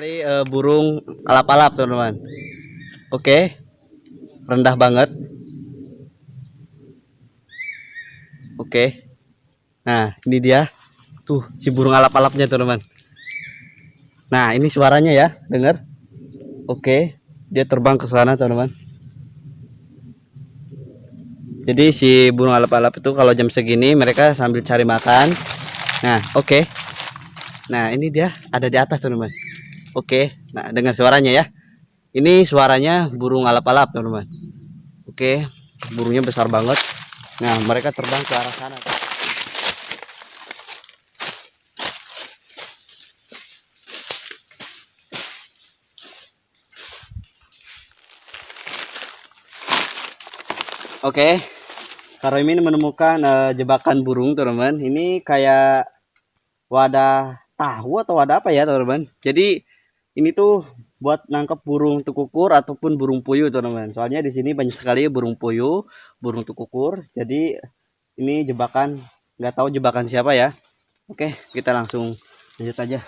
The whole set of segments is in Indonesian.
Cari eh, burung alap-alap teman-teman. Oke, rendah banget. Oke. Nah, ini dia. Tuh, si burung alap-alapnya teman-teman. Nah, ini suaranya ya, dengar? Oke, dia terbang ke sana teman-teman. Jadi si burung alap-alap itu kalau jam segini mereka sambil cari makan. Nah, oke. Nah, ini dia ada di atas teman-teman. Oke, nah dengan suaranya ya. Ini suaranya burung alap-alap teman-teman. Oke, burungnya besar banget. Nah, mereka terbang ke arah sana. Oke, Karo ini menemukan eh, jebakan burung teman-teman. Ini kayak wadah tahu atau wadah apa ya teman-teman. Jadi ini tuh buat nangkep burung tukukur ataupun burung puyuh teman-teman. Soalnya di sini banyak sekali burung puyuh, burung tukukur. Jadi ini jebakan nggak tahu jebakan siapa ya. Oke, kita langsung lanjut aja.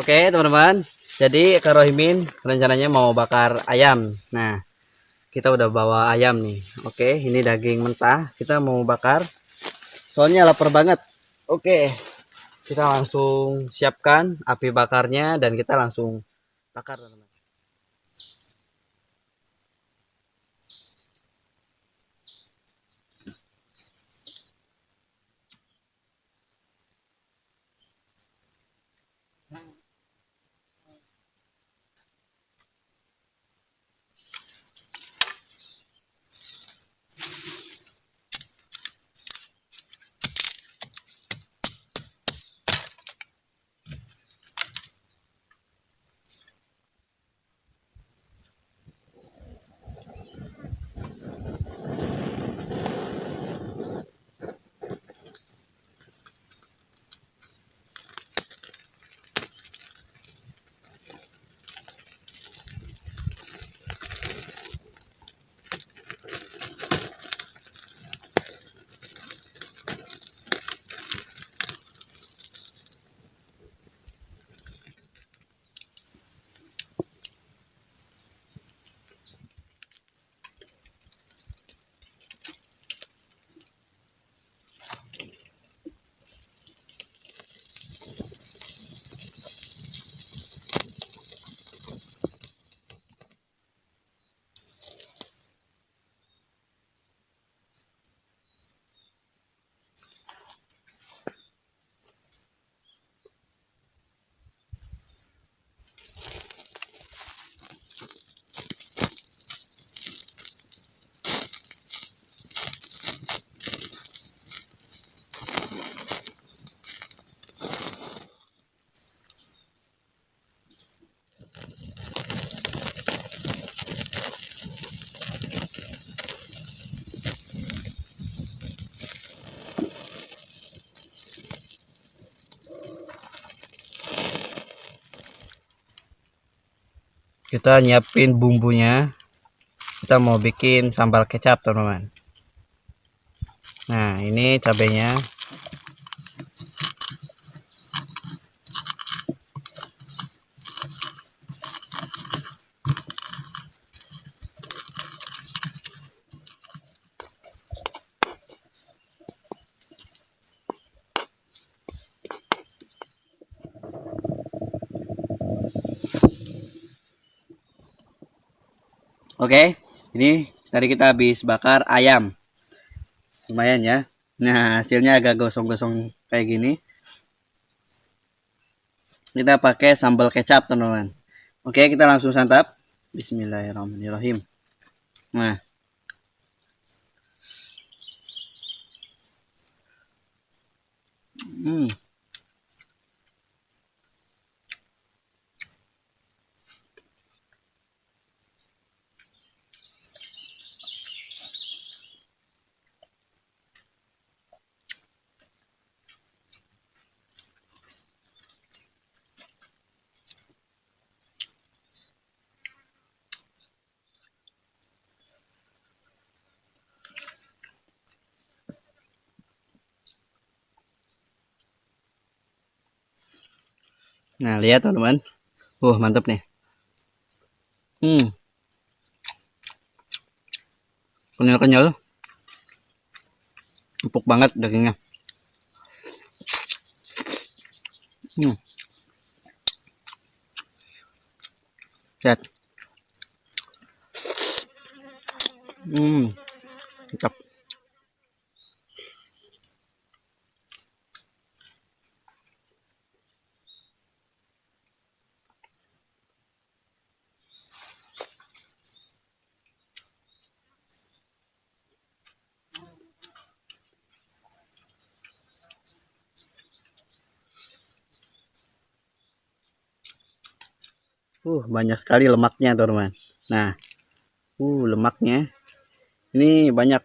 Oke teman-teman, jadi Kak Rohimin rencananya mau bakar ayam. Nah, kita udah bawa ayam nih. Oke, ini daging mentah. Kita mau bakar. Soalnya lapar banget. Oke, kita langsung siapkan api bakarnya dan kita langsung bakar teman-teman. Kita nyiapin bumbunya. Kita mau bikin sambal kecap teman-teman. Nah ini cabenya Oke, ini tadi kita habis bakar ayam. Lumayan ya. Nah, hasilnya agak gosong-gosong kayak gini. Kita pakai sambal kecap, teman-teman. Oke, kita langsung santap. Bismillahirrahmanirrahim. Nah. Hmm. Nah, lihat teman-teman. Uh, mantap nih. Hmm. Kenyal-kenyal. Empuk banget dagingnya. Hmm. Lihat. Hmm. Mantap. Uh, banyak sekali lemaknya, teman-teman. Nah, uh, lemaknya ini banyak.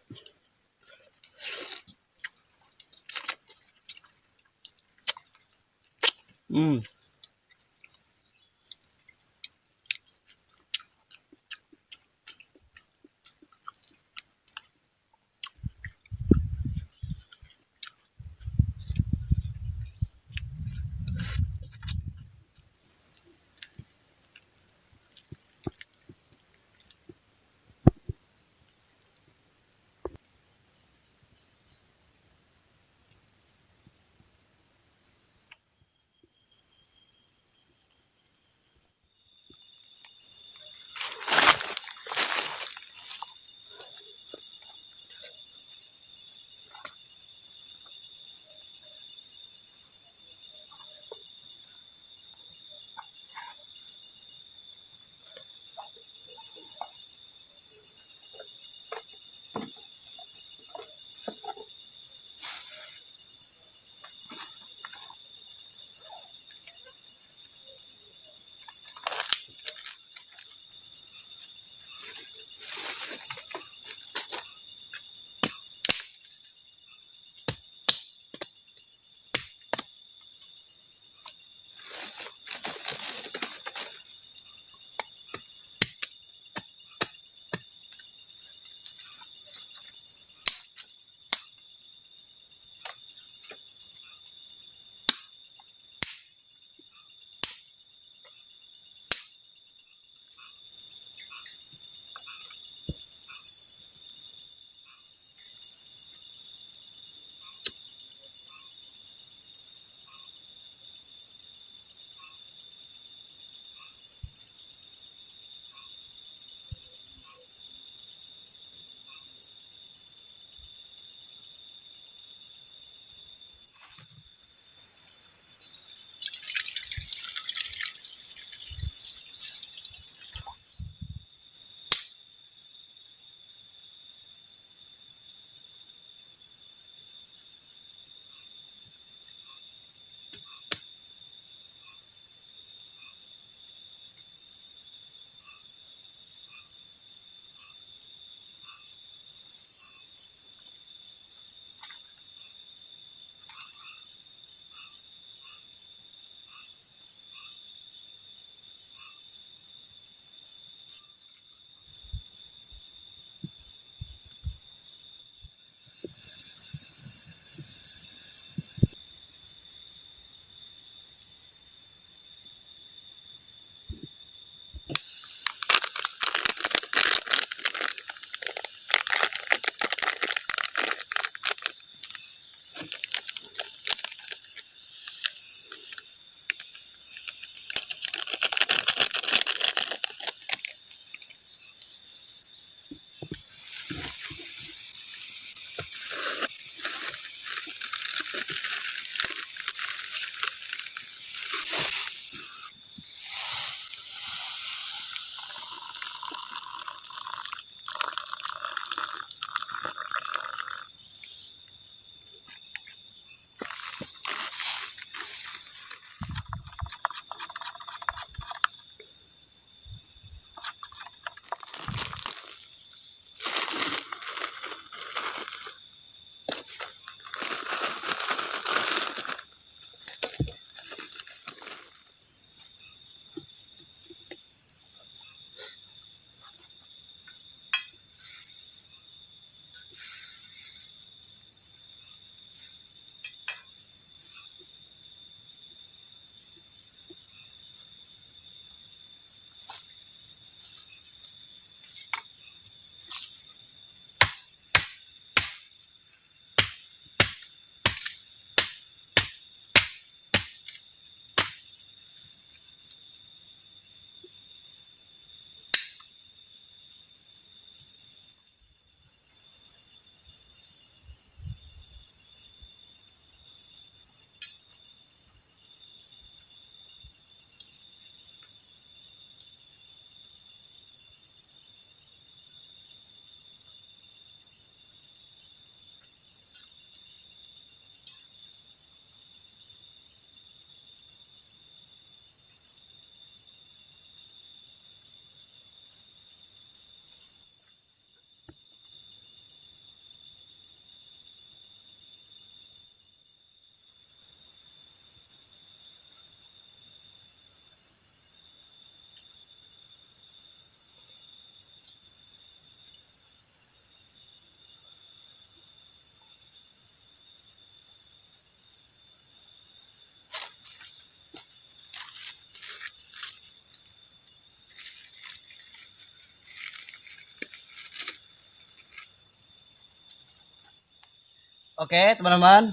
Oke, teman-teman.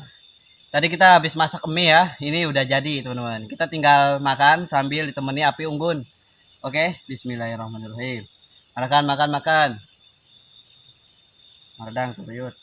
Tadi kita habis masak mie ya. Ini udah jadi, teman-teman. Kita tinggal makan sambil ditemani api unggun. Oke, bismillahirrahmanirrahim. Makan, makan, makan. Mardang, tuyut.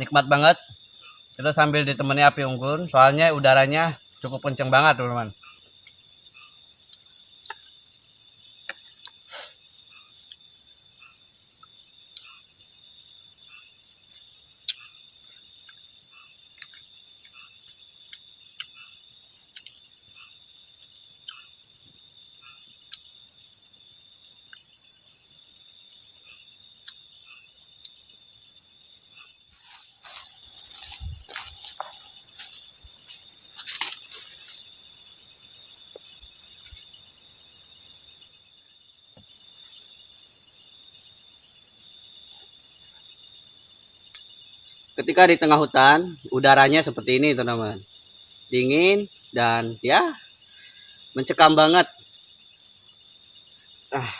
Nikmat banget. Kita sambil ditemani api unggun soalnya udaranya cukup kenceng banget teman-teman ketika di tengah hutan udaranya seperti ini teman-teman. Dingin dan ya mencekam banget. Ah.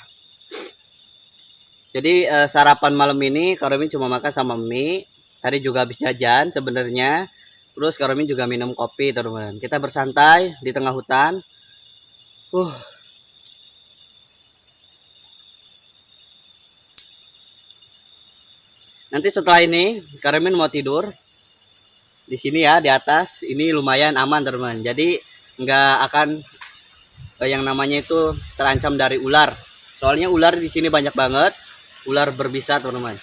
jadi eh, sarapan malam ini Karomin cuma makan sama mie. Tadi juga habis jajan sebenarnya. Terus Karomin juga minum kopi teman-teman. Kita bersantai di tengah hutan. Uh Nanti setelah ini Karemin mau tidur di sini ya di atas. Ini lumayan aman teman. Jadi nggak akan eh, yang namanya itu terancam dari ular. Soalnya ular di sini banyak banget. Ular berbisa teman-teman.